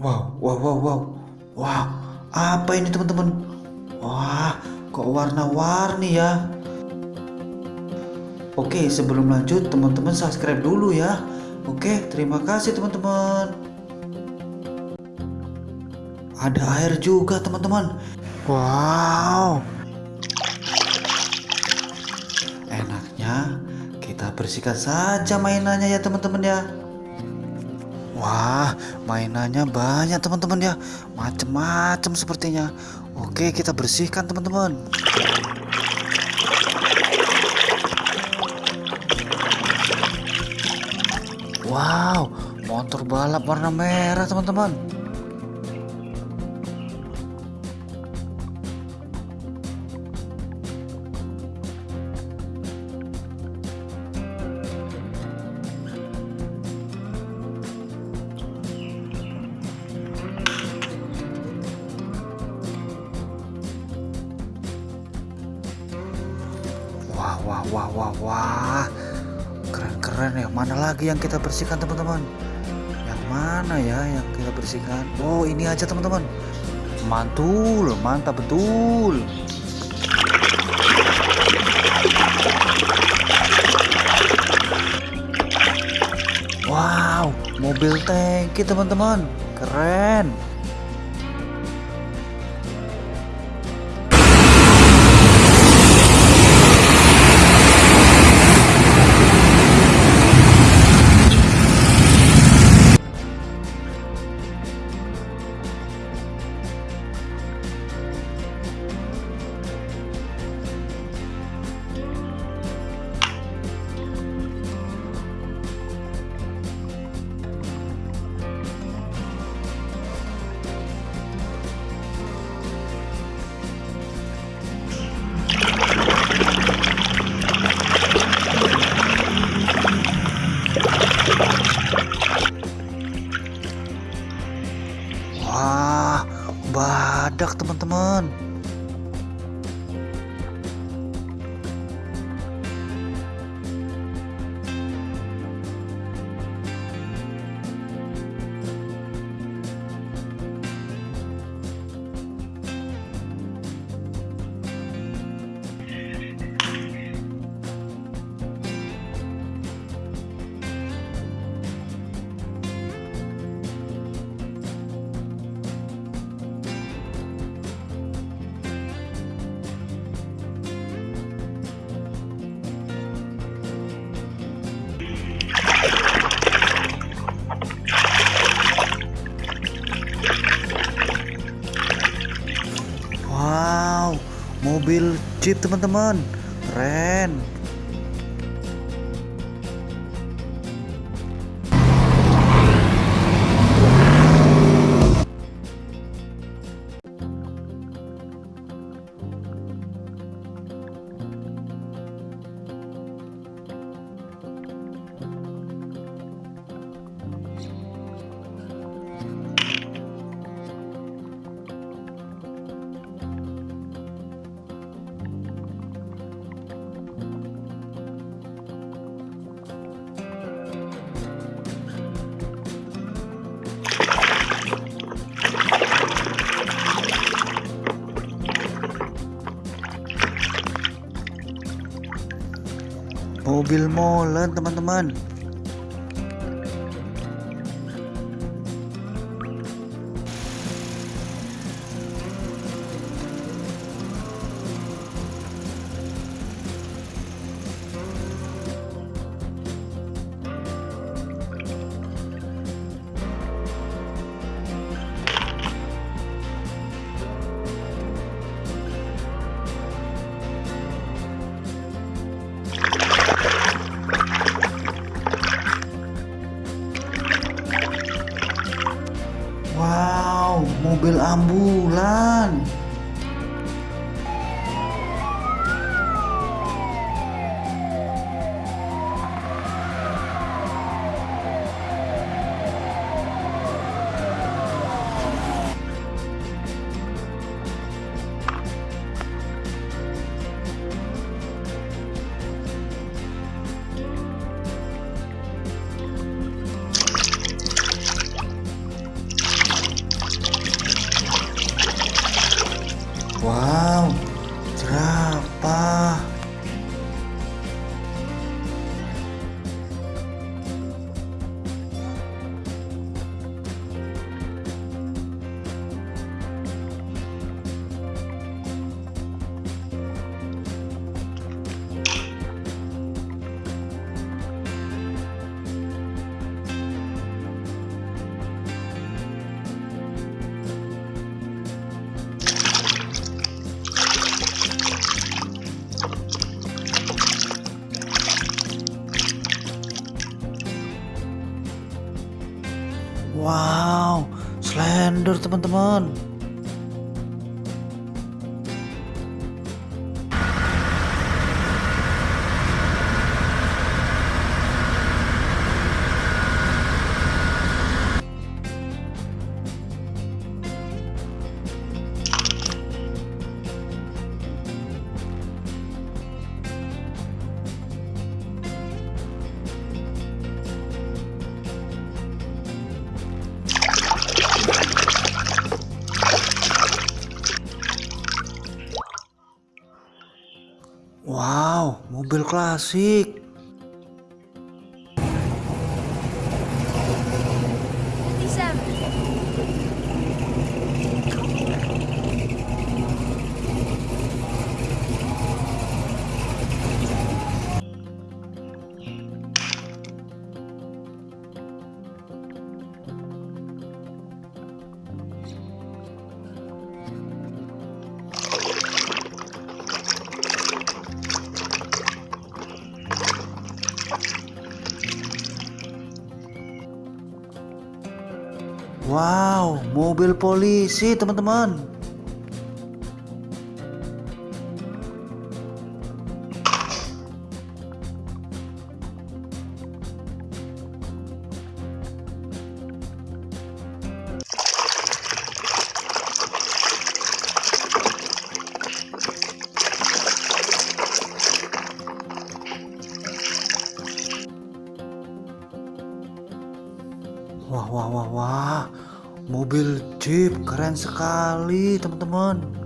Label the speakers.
Speaker 1: Wow, wow, wow, wow. Wow, apa ini teman-teman? Wah, kok warna-warni ya? Oke, sebelum lanjut teman-teman subscribe dulu ya. Oke, terima kasih teman-teman. Ada air juga teman-teman. Wow. Enaknya kita bersihkan saja mainannya ya teman-teman ya. Wah, mainannya banyak teman-teman ya. Macem-macem sepertinya. Oke, kita bersihkan teman-teman. Wow, motor balap warna merah teman-teman. Wah, wah, wah, wah. Keren-keren ya. Mana lagi yang kita bersihkan, teman-teman? Yang mana ya yang kita bersihkan? Oh, ini aja, teman-teman. Mantul, mantap betul. Wow, mobil tangki, teman-teman. Keren. Badak teman-teman. Mobil Jeep teman-teman. Keren. Mobil molen teman-teman. Mobil ambulan. Wow, slender teman-teman. Wow, mobil klasik. Wow, mobil polisi teman-teman. Wah, wah, wah, wah. Mobil Jeep keren sekali, teman-teman.